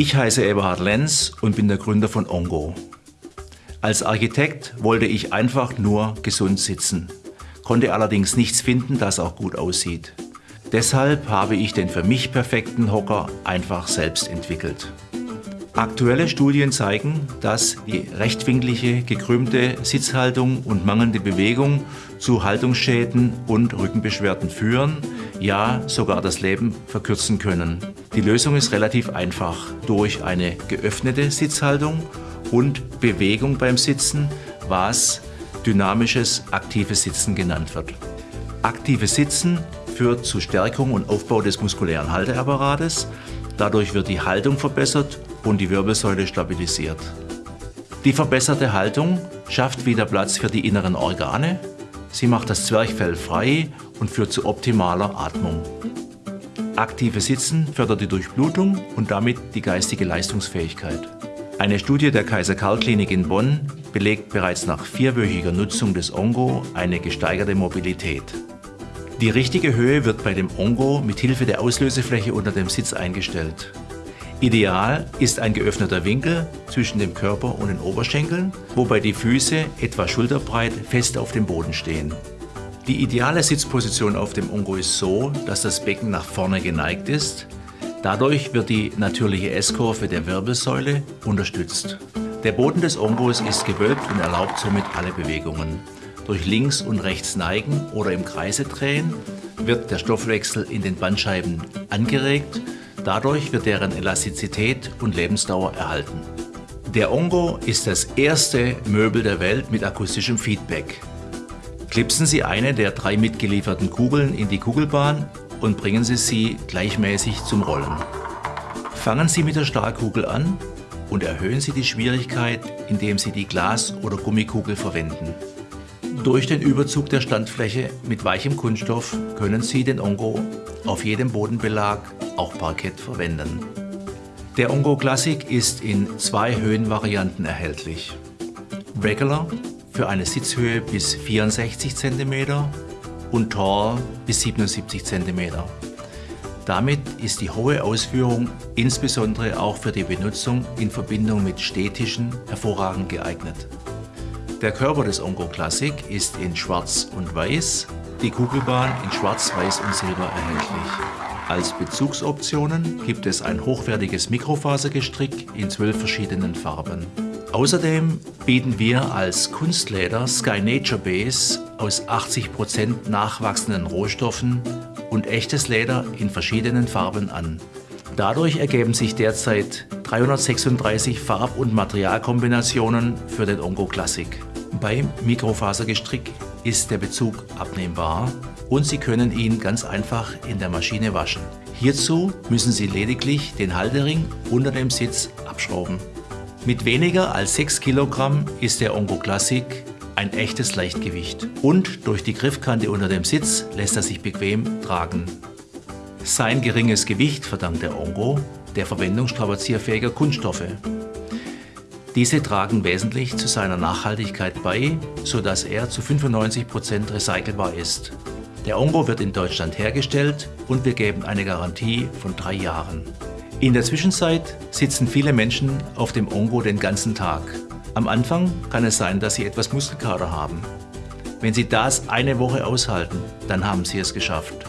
Ich heiße Eberhard Lenz und bin der Gründer von Ongo. Als Architekt wollte ich einfach nur gesund sitzen, konnte allerdings nichts finden, das auch gut aussieht. Deshalb habe ich den für mich perfekten Hocker einfach selbst entwickelt. Aktuelle Studien zeigen, dass die rechtwinklige, gekrümmte Sitzhaltung und mangelnde Bewegung zu Haltungsschäden und Rückenbeschwerden führen, ja sogar das Leben verkürzen können. Die Lösung ist relativ einfach. Durch eine geöffnete Sitzhaltung und Bewegung beim Sitzen, was dynamisches aktives Sitzen genannt wird. Aktives Sitzen führt zu Stärkung und Aufbau des muskulären Halteapparates. Dadurch wird die Haltung verbessert und die Wirbelsäule stabilisiert. Die verbesserte Haltung schafft wieder Platz für die inneren Organe. Sie macht das Zwerchfell frei und führt zu optimaler Atmung. Aktives Sitzen fördert die Durchblutung und damit die geistige Leistungsfähigkeit. Eine Studie der Kaiser-Karl-Klinik in Bonn belegt bereits nach vierwöchiger Nutzung des Ongo eine gesteigerte Mobilität. Die richtige Höhe wird bei dem Ongo mit Hilfe der Auslösefläche unter dem Sitz eingestellt. Ideal ist ein geöffneter Winkel zwischen dem Körper und den Oberschenkeln, wobei die Füße etwa schulterbreit fest auf dem Boden stehen. Die ideale Sitzposition auf dem Ongo ist so, dass das Becken nach vorne geneigt ist. Dadurch wird die natürliche S-Kurve der Wirbelsäule unterstützt. Der Boden des Ongos ist gewölbt und erlaubt somit alle Bewegungen. Durch links und rechts neigen oder im Kreise drehen wird der Stoffwechsel in den Bandscheiben angeregt. Dadurch wird deren Elastizität und Lebensdauer erhalten. Der Ongo ist das erste Möbel der Welt mit akustischem Feedback. Klipsen Sie eine der drei mitgelieferten Kugeln in die Kugelbahn und bringen Sie sie gleichmäßig zum Rollen. Fangen Sie mit der Stahlkugel an und erhöhen Sie die Schwierigkeit, indem Sie die Glas- oder Gummikugel verwenden. Durch den Überzug der Standfläche mit weichem Kunststoff können Sie den Ongo auf jedem Bodenbelag, auch Parkett, verwenden. Der Ongo Classic ist in zwei Höhenvarianten erhältlich. Regular für eine Sitzhöhe bis 64 cm und Tall bis 77 cm. Damit ist die hohe Ausführung insbesondere auch für die Benutzung in Verbindung mit Städtischen hervorragend geeignet. Der Körper des Ongo Classic ist in Schwarz und Weiß, die Kugelbahn in Schwarz, Weiß und Silber erhältlich. Als Bezugsoptionen gibt es ein hochwertiges Mikrofasergestrick in zwölf verschiedenen Farben. Außerdem bieten wir als Kunstleder Sky Nature Base aus 80% nachwachsenden Rohstoffen und echtes Leder in verschiedenen Farben an. Dadurch ergeben sich derzeit 336 Farb- und Materialkombinationen für den Ongo Classic. Beim Mikrofasergestrick ist der Bezug abnehmbar und Sie können ihn ganz einfach in der Maschine waschen. Hierzu müssen Sie lediglich den Haltering unter dem Sitz abschrauben. Mit weniger als 6 Kilogramm ist der Ongo Classic ein echtes Leichtgewicht und durch die Griffkante unter dem Sitz lässt er sich bequem tragen. Sein geringes Gewicht verdankt der Ongo der Verwendung strapazierfähiger Kunststoffe. Diese tragen wesentlich zu seiner Nachhaltigkeit bei, sodass er zu 95 Prozent recycelbar ist. Der Ongo wird in Deutschland hergestellt und wir geben eine Garantie von drei Jahren. In der Zwischenzeit sitzen viele Menschen auf dem Ongo den ganzen Tag. Am Anfang kann es sein, dass sie etwas Muskelkater haben. Wenn Sie das eine Woche aushalten, dann haben Sie es geschafft.